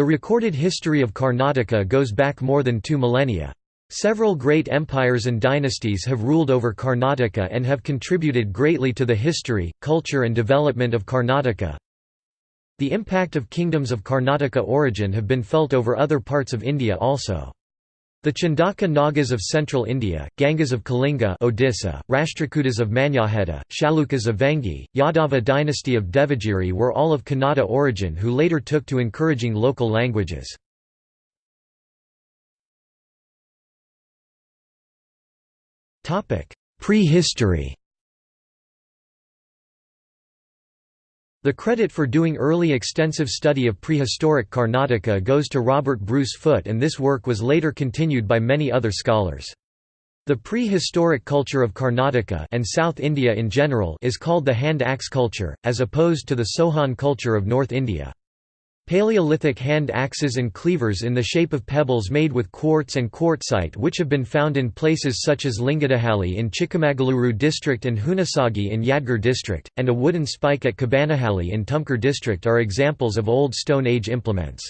The recorded history of Karnataka goes back more than two millennia. Several great empires and dynasties have ruled over Karnataka and have contributed greatly to the history, culture and development of Karnataka. The impact of kingdoms of Karnataka origin have been felt over other parts of India also. The Chindaka Nagas of central India, Gangas of Kalinga Odisha, Rashtrakutas of Manyakheta, Chalukyas of Vengi, Yadava dynasty of Devagiri were all of Kannada origin who later took to encouraging local languages. Prehistory The credit for doing early extensive study of prehistoric Karnataka goes to Robert Bruce Foote and this work was later continued by many other scholars. The prehistoric culture of Karnataka and South India in general is called the hand-axe culture, as opposed to the Sohan culture of North India. Paleolithic hand axes and cleavers in the shape of pebbles made with quartz and quartzite which have been found in places such as Lingadahalli in Chikkamagaluru district and Hunasagi in Yadgir district, and a wooden spike at Kabanahalli in Tumkur district are examples of Old Stone Age implements.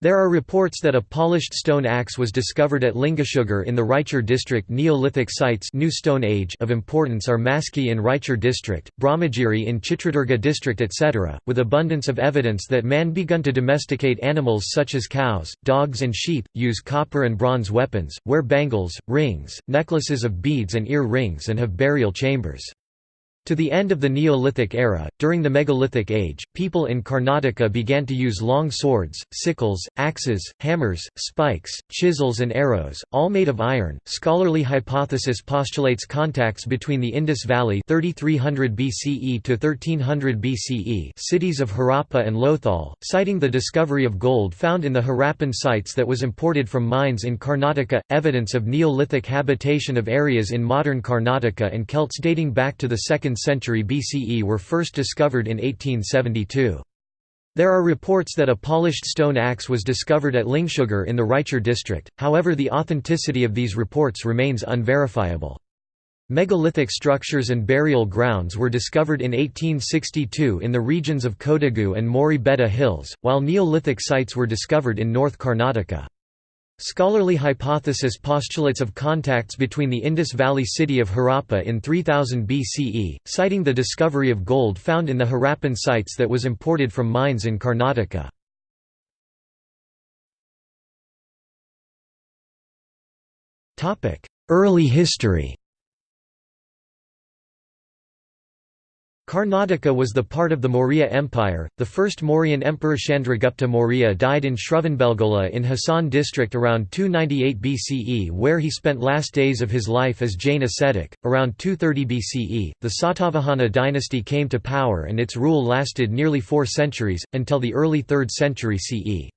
There are reports that a polished stone axe was discovered at Lingasugur in the Raichur district. Neolithic sites New Stone Age of importance are Maski in Raichur district, Brahmagiri in Chitradurga district etc., with abundance of evidence that man begun to domesticate animals such as cows, dogs and sheep, use copper and bronze weapons, wear bangles, rings, necklaces of beads and ear rings and have burial chambers. To the end of the Neolithic era, during the Megalithic Age, people in Karnataka began to use long swords, sickles, axes, hammers, spikes, chisels, and arrows, all made of iron. Scholarly hypothesis postulates contacts between the Indus Valley 3300 BCE to 1300 BCE cities of Harappa and Lothal, citing the discovery of gold found in the Harappan sites that was imported from mines in Karnataka, evidence of Neolithic habitation of areas in modern Karnataka and Celts dating back to the 2nd century BCE were first discovered in 1872. There are reports that a polished stone axe was discovered at Lingsugur in the Raichur district, however the authenticity of these reports remains unverifiable. Megalithic structures and burial grounds were discovered in 1862 in the regions of Kodagu and Mori Betta Hills, while Neolithic sites were discovered in North Karnataka. Scholarly hypothesis postulates of contacts between the Indus Valley city of Harappa in 3000 BCE, citing the discovery of gold found in the Harappan sites that was imported from mines in Karnataka. Early history Karnataka was the part of the Maurya Empire. The first Mauryan emperor Chandragupta Maurya died in Shravanbelgola in Hassan district around 298 BCE, where he spent last days of his life as Jain ascetic. Around 230 BCE, the Satavahana dynasty came to power and its rule lasted nearly four centuries, until the early 3rd century CE.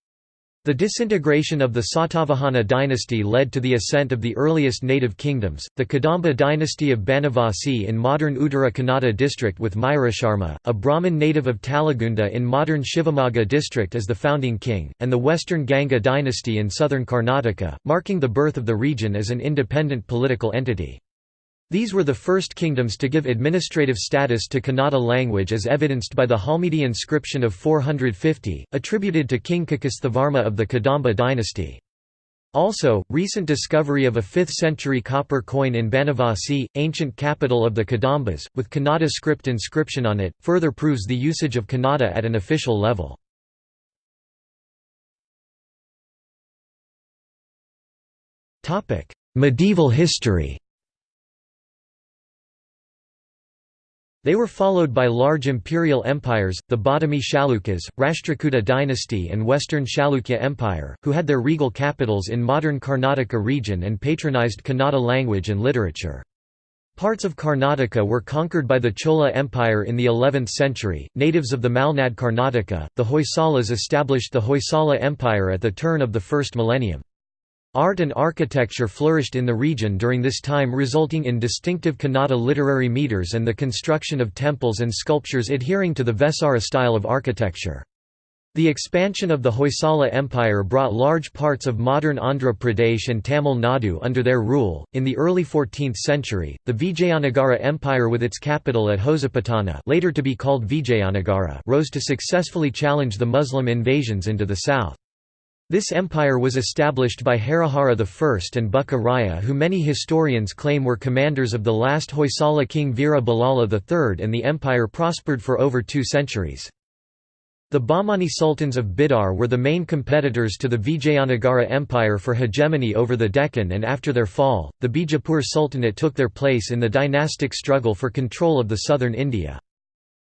The disintegration of the Satavahana dynasty led to the ascent of the earliest native kingdoms, the Kadamba dynasty of Banavasi in modern Uttara Kannada district with Mayurasharma, a Brahmin native of Talagunda in modern Shivamogga district as the founding king, and the western Ganga dynasty in southern Karnataka, marking the birth of the region as an independent political entity. These were the first kingdoms to give administrative status to Kannada language as evidenced by the Halmidi inscription of 450, attributed to King Kakusthavarma of the Kadamba dynasty. Also, recent discovery of a 5th-century copper coin in Banavasi, ancient capital of the Kadambas, with Kannada script inscription on it, further proves the usage of Kannada at an official level. Medieval history They were followed by large imperial empires, the Badami Chalukyas, Rashtrakuta dynasty and Western Chalukya Empire, who had their regal capitals in modern Karnataka region and patronized Kannada language and literature. Parts of Karnataka were conquered by the Chola Empire in the 11th century. Natives of the Malnad Karnataka, the Hoysalas established the Hoysala Empire at the turn of the first millennium. Art and architecture flourished in the region during this time resulting in distinctive Kannada literary meters and the construction of temples and sculptures adhering to the Vesara style of architecture. The expansion of the Hoysala Empire brought large parts of modern Andhra Pradesh and Tamil Nadu under their rule. In the early 14th century, the Vijayanagara Empire with its capital at Hosapattana, later to be called Vijayanagara, rose to successfully challenge the Muslim invasions into the south. This empire was established by Harihara I and Bukka Raya who many historians claim were commanders of the last Hoysala king Veera III and the empire prospered for over two centuries. The Bahmani sultans of Bidar were the main competitors to the Vijayanagara Empire for hegemony over the Deccan and after their fall, the Bijapur Sultanate took their place in the dynastic struggle for control of the southern India.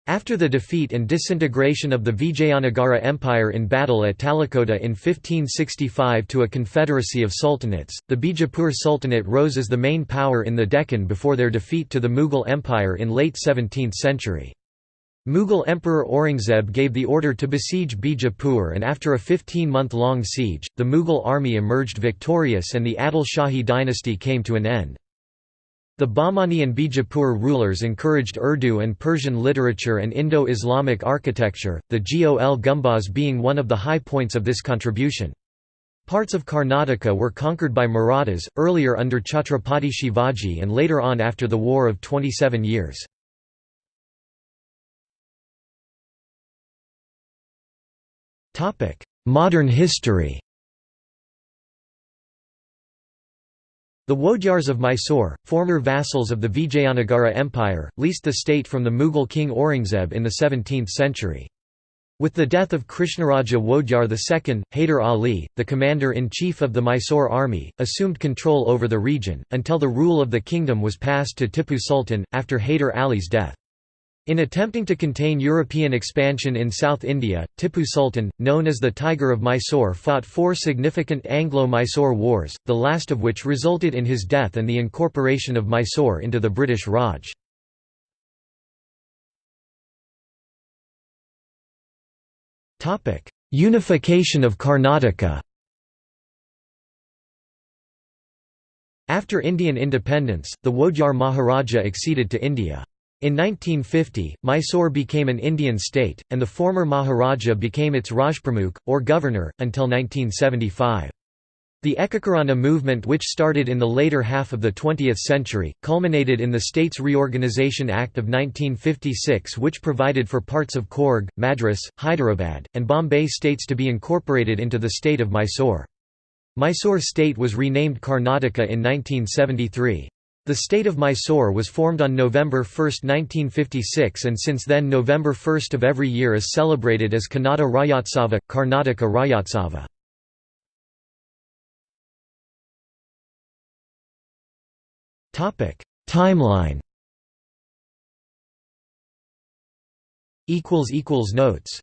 After the defeat and disintegration of the Vijayanagara Empire in battle at Talikota in 1565 to a confederacy of sultanates, the Bijapur Sultanate rose as the main power in the Deccan before their defeat to the Mughal Empire in late 17th century. Mughal Emperor Aurangzeb gave the order to besiege Bijapur and after a 15-month-long siege, the Mughal army emerged victorious and the Adil Shahi dynasty came to an end. The Bahmani and Bijapur rulers encouraged Urdu and Persian literature and Indo-Islamic architecture, the Gol Gumbaz being one of the high points of this contribution. Parts of Karnataka were conquered by Marathas, earlier under Chhatrapati Shivaji and later on after the War of 27 Years. Modern history The Wodeyars of Mysore, former vassals of the Vijayanagara Empire, leased the state from the Mughal king Aurangzeb in the 17th century. With the death of Krishnaraja Wodeyar II, Haider Ali, the commander-in-chief of the Mysore army, assumed control over the region, until the rule of the kingdom was passed to Tipu Sultan, after Haider Ali's death. In attempting to contain European expansion in South India, Tipu Sultan, known as the Tiger of Mysore fought four significant Anglo-Mysore wars, the last of which resulted in his death and the incorporation of Mysore into the British Raj. Unification of Karnataka After Indian independence, the Wodeyar Maharaja acceded to India. In 1950, Mysore became an Indian state, and the former Maharaja became its Rajpramukh, or governor, until 1975. The Ekikarana movement which started in the later half of the 20th century, culminated in the States Reorganisation Act of 1956 which provided for parts of Coorg, Madras, Hyderabad, and Bombay states to be incorporated into the state of Mysore. Mysore state was renamed Karnataka in 1973. The state of Mysore was formed on November 1, 1956 and since then November 1 of every year is celebrated as Kannada Rajyotsava, Karnataka Rajyotsava. Timeline Notes